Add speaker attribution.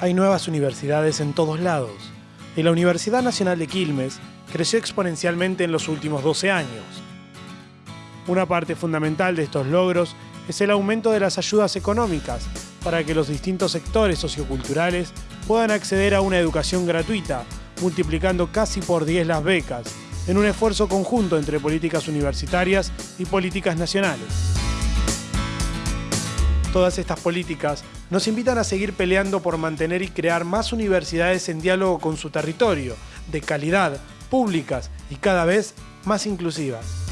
Speaker 1: hay nuevas universidades en todos lados y la Universidad Nacional de Quilmes creció exponencialmente en los últimos 12 años. Una parte fundamental de estos logros es el aumento de las ayudas económicas para que los distintos sectores socioculturales puedan acceder a una educación gratuita, multiplicando casi por 10 las becas, en un esfuerzo conjunto entre políticas universitarias y políticas nacionales. Todas estas políticas nos invitan a seguir peleando por mantener y crear más universidades en diálogo con su territorio, de calidad, públicas y cada vez más inclusivas.